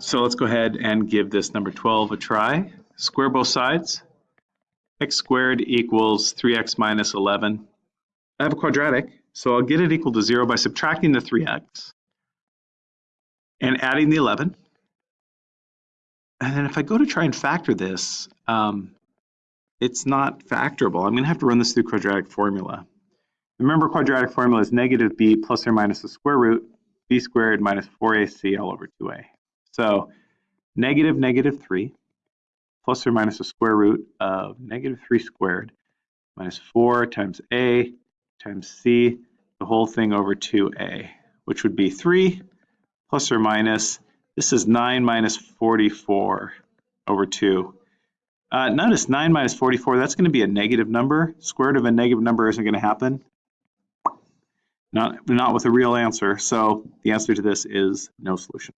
So let's go ahead and give this number 12 a try. Square both sides. x squared equals 3x minus 11. I have a quadratic, so I'll get it equal to 0 by subtracting the 3x and adding the 11. And then if I go to try and factor this, um, it's not factorable. I'm going to have to run this through quadratic formula. Remember quadratic formula is negative b plus or minus the square root b squared minus 4ac all over 2a. So negative negative 3 plus or minus the square root of negative 3 squared minus 4 times a times c, the whole thing over 2a, which would be 3 plus or minus, this is 9 minus 44 over 2. Uh, notice 9 minus 44, that's going to be a negative number. Square root of a negative number isn't going to happen. Not, not with a real answer. So the answer to this is no solution.